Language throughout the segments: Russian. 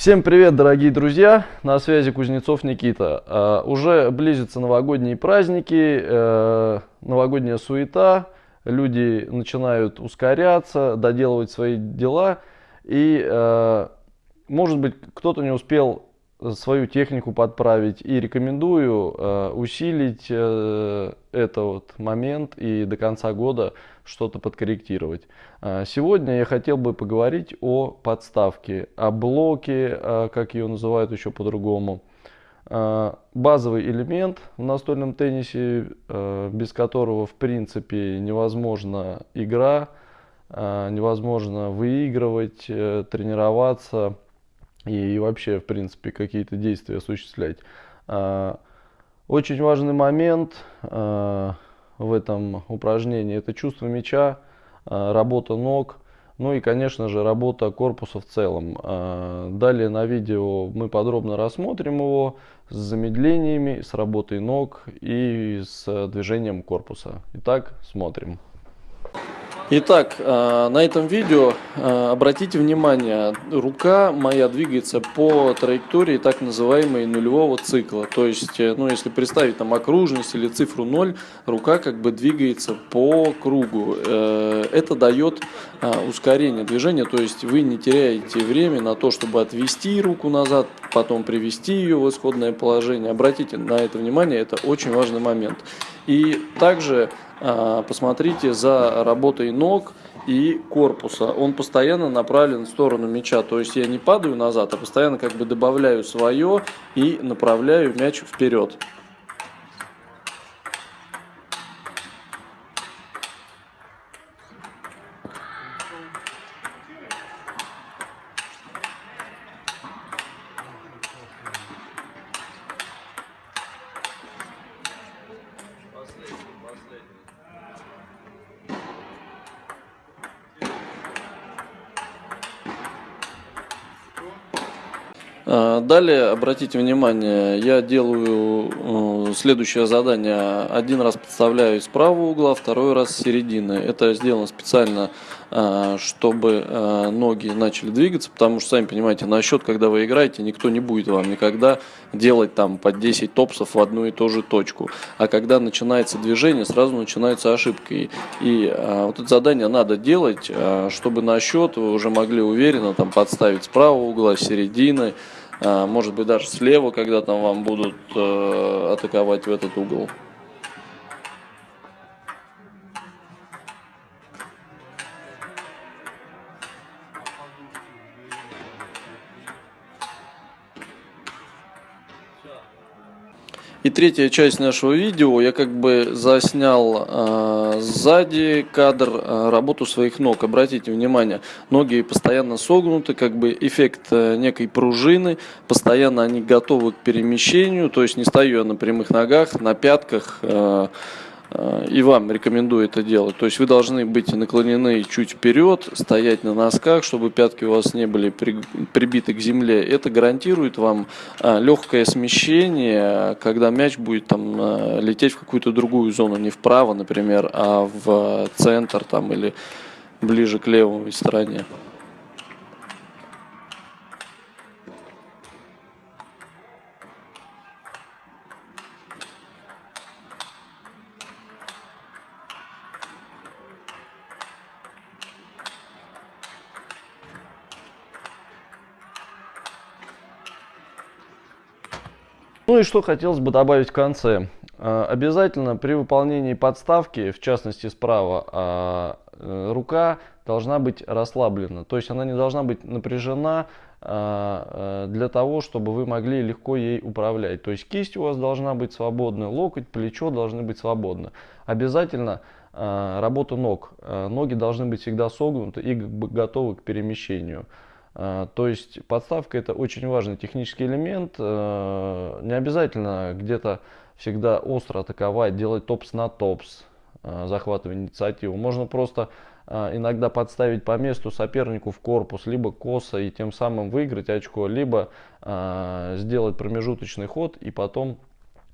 Всем привет, дорогие друзья! На связи Кузнецов Никита. Uh, уже близятся новогодние праздники, uh, новогодняя суета, люди начинают ускоряться, доделывать свои дела. И, uh, может быть, кто-то не успел свою технику подправить. И рекомендую э, усилить э, этот момент и до конца года что-то подкорректировать. Э, сегодня я хотел бы поговорить о подставке, о блоке, э, как ее называют еще по-другому. Э, базовый элемент в настольном теннисе, без которого в принципе невозможна игра, невозможно выигрывать, э, тренироваться и вообще, в принципе, какие-то действия осуществлять. А, очень важный момент а, в этом упражнении – это чувство мяча, а, работа ног, ну и, конечно же, работа корпуса в целом. Далее на видео мы подробно рассмотрим его с замедлениями, с работой ног и с движением корпуса. Итак, смотрим. Итак, э, на этом видео э, обратите внимание, рука моя двигается по траектории так называемой нулевого цикла. То есть, э, ну, если представить там окружность или цифру 0, рука как бы двигается по кругу. Это дает ускорение движения, то есть вы не теряете время на то, чтобы отвести руку назад, потом привести ее в исходное положение. Обратите на это внимание, это очень важный момент. И также а, посмотрите за работой ног и корпуса. Он постоянно направлен в сторону мяча. То есть я не падаю назад, а постоянно как бы добавляю свое и направляю мяч вперед. Далее, обратите внимание, я делаю э, следующее задание. Один раз подставляю с правого угла, второй раз с середины. Это сделано специально, а, чтобы э, ноги начали двигаться, потому что, сами понимаете, на счет, когда вы играете, никто не будет вам никогда делать там по 10 топсов в одну и ту же точку. А когда начинается движение, сразу начинаются ошибки. И а, вот это задание надо делать, чтобы на счет вы уже могли уверенно там подставить с правого угла, середины, а, может быть даже слева, когда там вам будут э, атаковать в этот угол. И третья часть нашего видео, я как бы заснял э, сзади кадр э, работу своих ног. Обратите внимание, ноги постоянно согнуты, как бы эффект э, некой пружины, постоянно они готовы к перемещению, то есть не стою я на прямых ногах, на пятках, э, и вам рекомендую это делать. То есть вы должны быть наклонены чуть вперед, стоять на носках, чтобы пятки у вас не были прибиты к земле. Это гарантирует вам э, легкое смещение, когда мяч будет там э, лететь в какую-то другую зону, не вправо, например, а в центр там или ближе к левой стороне. Ну и что хотелось бы добавить в конце. А, обязательно при выполнении подставки, в частности справа, а, э, рука должна быть расслаблена. То есть она не должна быть напряжена а, э, для того, чтобы вы могли легко ей управлять. То есть кисть у вас должна быть свободна, локоть, плечо должны быть свободны. Обязательно работа ног. Ноги должны быть всегда согнуты и готовы к перемещению. А, то есть подставка это очень важный технический элемент. А, не обязательно где-то всегда остро атаковать, делать топс на топс, а, захватывать инициативу. Можно просто иногда подставить по месту сопернику в корпус, либо косо и тем самым выиграть очко, либо сделать промежуточный ход и потом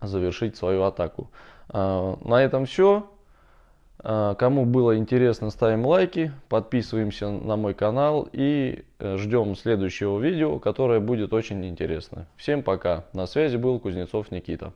завершить свою атаку. На этом все. А, кому было интересно, ставим лайки, подписываемся на мой канал и э, ждем следующего видео, которое будет очень интересно. Всем пока. На связи был Кузнецов Никита.